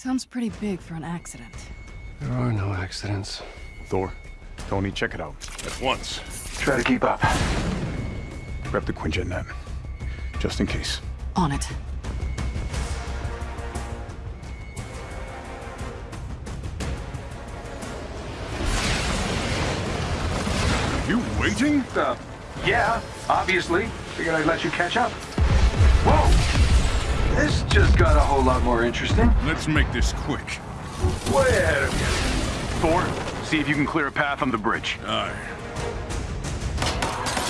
Sounds pretty big for an accident. There are no accidents. Thor, Tony, check it out. At once. Try to keep up. Grab the Quinjet Nat. Just in case. On it. You waiting? Uh, yeah, obviously. Figured I'd let you catch up. Just got a whole lot more interesting. Let's make this quick. Way ahead of you. Thor, see if you can clear a path on the bridge. Aye.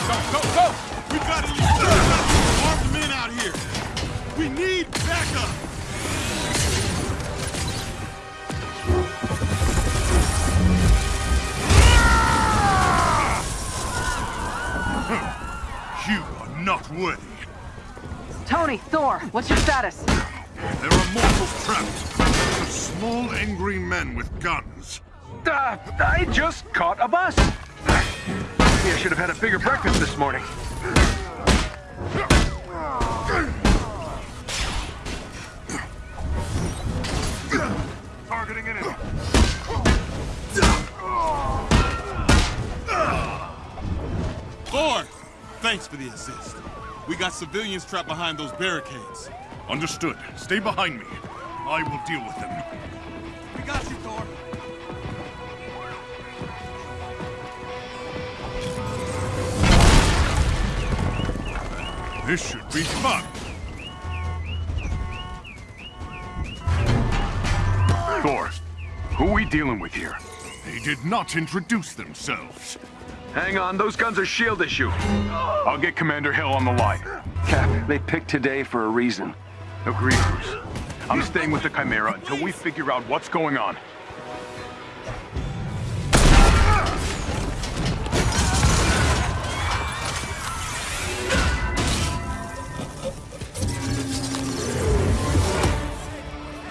Go, go, go! We've got at least armed men out here. We need backup. You are not worthy. Tony, Thor, what's your status? There are mortals trapped. Small, angry men with guns. Uh, I just caught a bus. Maybe I should have had a bigger breakfast this morning. Targeting enemy. Thor! Thanks for the assist. We got civilians trapped behind those barricades. Understood. Stay behind me. I will deal with them. We got you, Thor. This should be fun. Thor, who are we dealing with here? They did not introduce themselves. Hang on, those guns are shield issue. I'll get Commander Hill on the line. Cap, they picked today for a reason. Agree, Bruce. I'm staying with the Chimera until we figure out what's going on.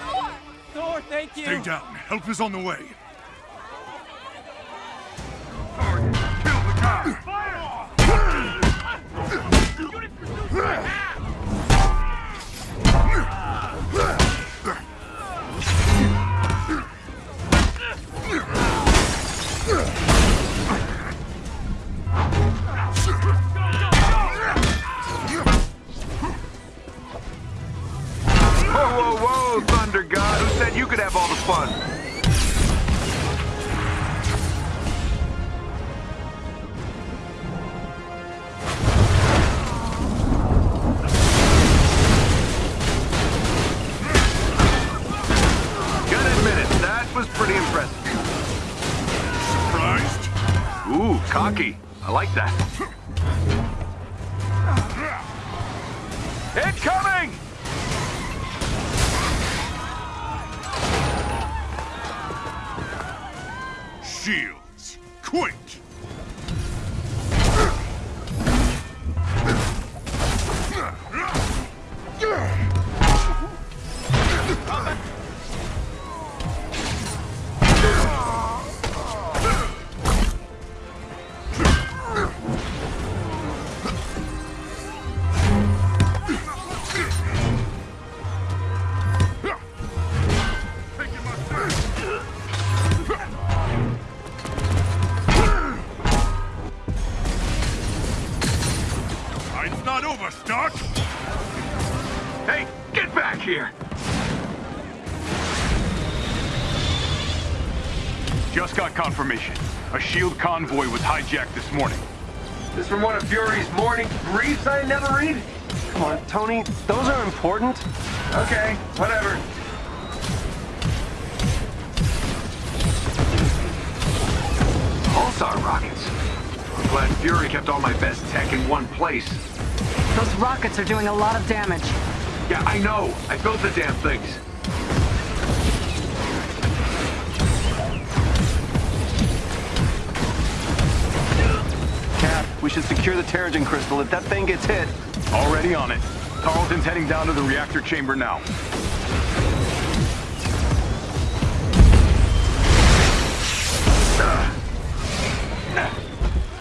Thor! Thor, thank you! Stay down. Help is on the way. Whoa, whoa, Thunder God. Who said you could have all the fun? Cocky. I like that. Incoming! Shields. Over, Stark! Hey, get back here! Just got confirmation. A shield convoy was hijacked this morning. This from one of Fury's morning briefs I never read? Come on, Tony, those are important. Okay, whatever. Pulsar rockets. I'm glad Fury kept all my best tech in one place. Those rockets are doing a lot of damage. Yeah, I know. I built the damn things. Cap, we should secure the Terrigen crystal if that thing gets hit. Already on it. Tarleton's heading down to the reactor chamber now.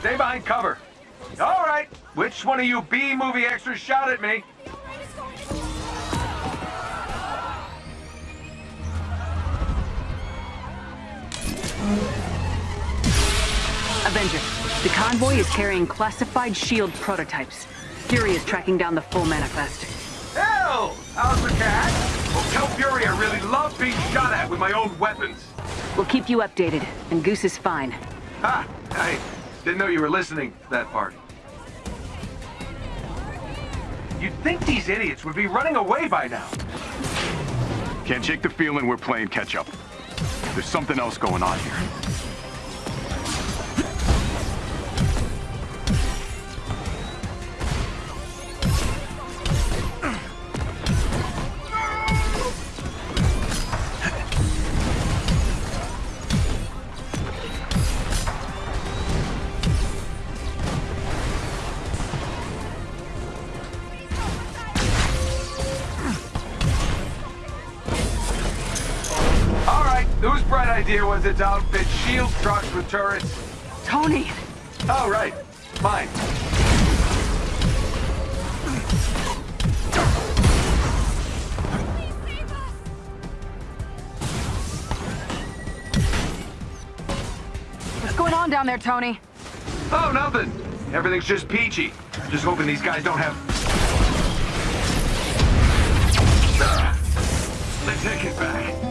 Stay behind cover. All right. Which one of you B-movie extras shot at me? Avenger, the convoy is carrying classified SHIELD prototypes. Fury is tracking down the full manifest. Hell! How's the cat? Well, tell Fury I really love being shot at with my own weapons. We'll keep you updated, and Goose is fine. Ha! I didn't know you were listening to that part. You'd think these idiots would be running away by now. Can't shake the feeling we're playing catch up. There's something else going on here. Idea was its outfit shield trucks with turrets? Tony! Oh, right. Fine. What's going on down there, Tony? Oh, nothing. Everything's just peachy. Just hoping these guys don't have... Ah, I take it back.